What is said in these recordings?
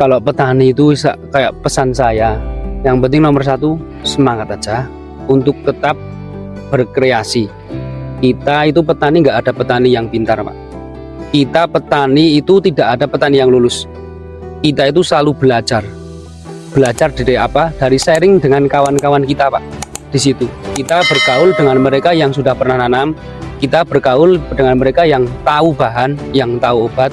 kalau petani itu kayak pesan saya yang penting nomor satu semangat aja untuk tetap berkreasi. Kita itu petani nggak ada petani yang pintar pak. Kita petani itu tidak ada petani yang lulus. Kita itu selalu belajar. Belajar dari apa? Dari sharing dengan kawan-kawan kita pak di situ. Kita bergaul dengan mereka yang sudah pernah nanam. Kita bergaul dengan mereka yang tahu bahan yang tahu obat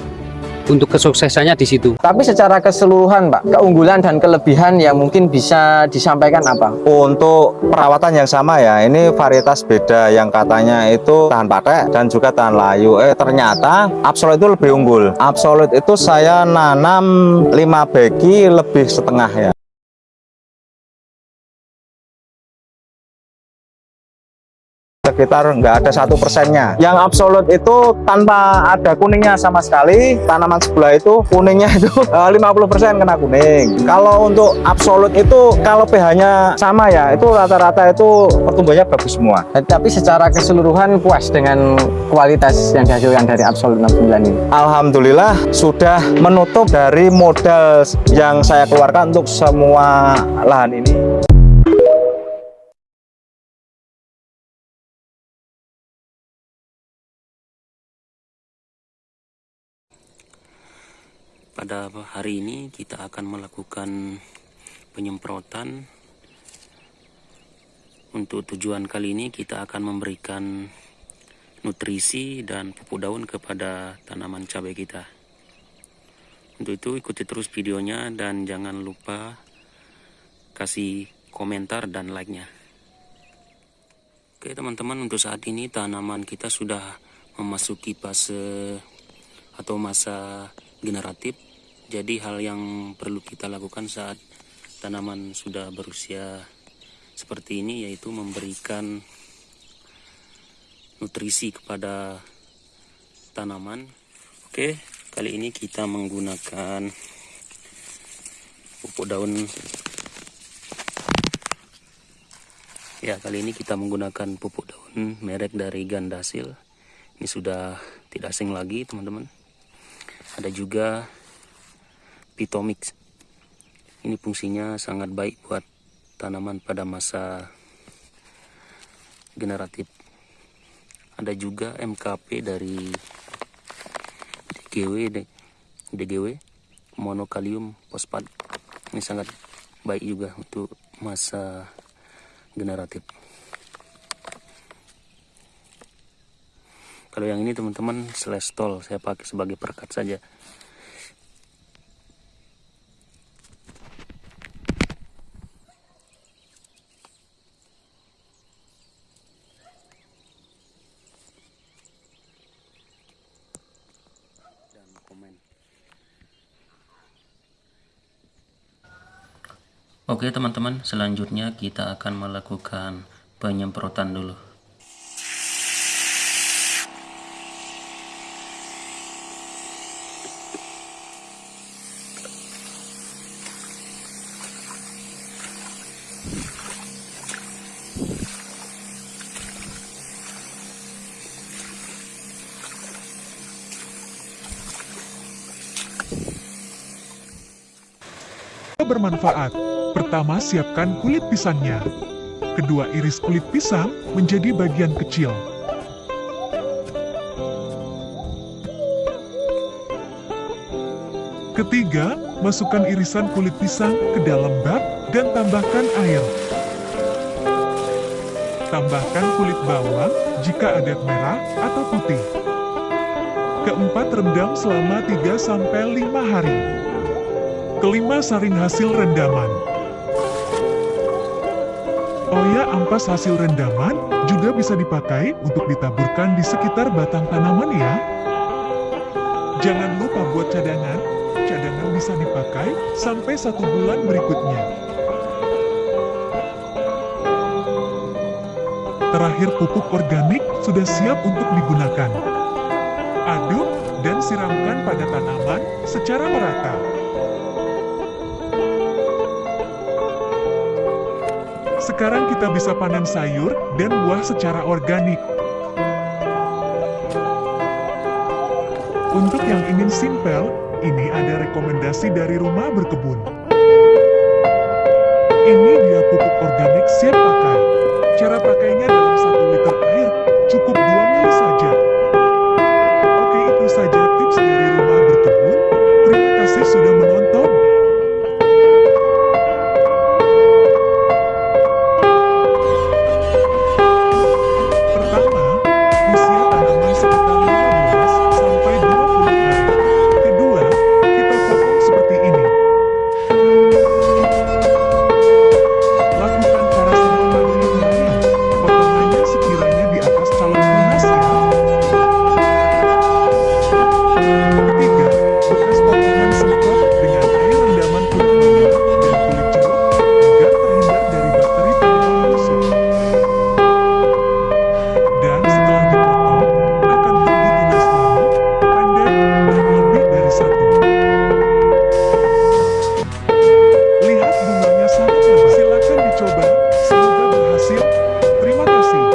untuk kesuksesannya di situ Tapi secara keseluruhan, Pak, keunggulan dan kelebihan yang mungkin bisa disampaikan apa? Untuk perawatan yang sama ya, ini varietas beda yang katanya itu tahan pakai dan juga tahan layu. Eh ternyata Absolute itu lebih unggul. Absolute itu saya nanam 5 beki lebih setengah ya. Sekitar nggak ada satu persennya. Yang absolut itu tanpa ada kuningnya sama sekali tanaman sebelah itu kuningnya itu eh, 50% kena kuning. Kalau untuk absolut itu kalau pH nya sama ya itu rata-rata itu pertumbuhannya bagus semua. Eh, Tapi secara keseluruhan puas dengan kualitas yang dihasilkan dari Absolut 69 ini. Alhamdulillah sudah menutup dari modal yang saya keluarkan untuk semua lahan ini Pada hari ini kita akan melakukan penyemprotan. Untuk tujuan kali ini kita akan memberikan nutrisi dan pupuk daun kepada tanaman cabai kita. Untuk itu ikuti terus videonya dan jangan lupa kasih komentar dan like-nya. Oke teman-teman untuk saat ini tanaman kita sudah memasuki fase atau masa generatif jadi hal yang perlu kita lakukan saat tanaman sudah berusia seperti ini yaitu memberikan nutrisi kepada tanaman. Oke, kali ini kita menggunakan pupuk daun. Ya, kali ini kita menggunakan pupuk daun merek dari Gandasil. Ini sudah tidak asing lagi, teman-teman. Ada juga Pitomix. Ini fungsinya sangat baik buat tanaman pada masa generatif. Ada juga MKP dari DGW, DGW monokalium fosfat. Ini sangat baik juga untuk masa generatif. Kalau yang ini teman-teman selestol saya pakai sebagai perekat saja. dan komen. Oke teman-teman, selanjutnya kita akan melakukan penyemprotan dulu. bermanfaat. Pertama, siapkan kulit pisangnya. Kedua, iris kulit pisang menjadi bagian kecil. Ketiga, masukkan irisan kulit pisang ke dalam bak dan tambahkan air. Tambahkan kulit bawang jika ada merah atau putih. Keempat, rendam selama 3-5 hari. Kelima, saring hasil rendaman. Ampas hasil rendaman juga bisa dipakai untuk ditaburkan di sekitar batang tanaman ya. Jangan lupa buat cadangan, cadangan bisa dipakai sampai satu bulan berikutnya. Terakhir pupuk organik sudah siap untuk digunakan. Aduk dan siramkan pada tanaman secara merata. Sekarang kita bisa panen sayur dan buah secara organik. Untuk yang ingin simpel, ini ada rekomendasi dari rumah berkebun. Ini dia pupuk organik siap pakai.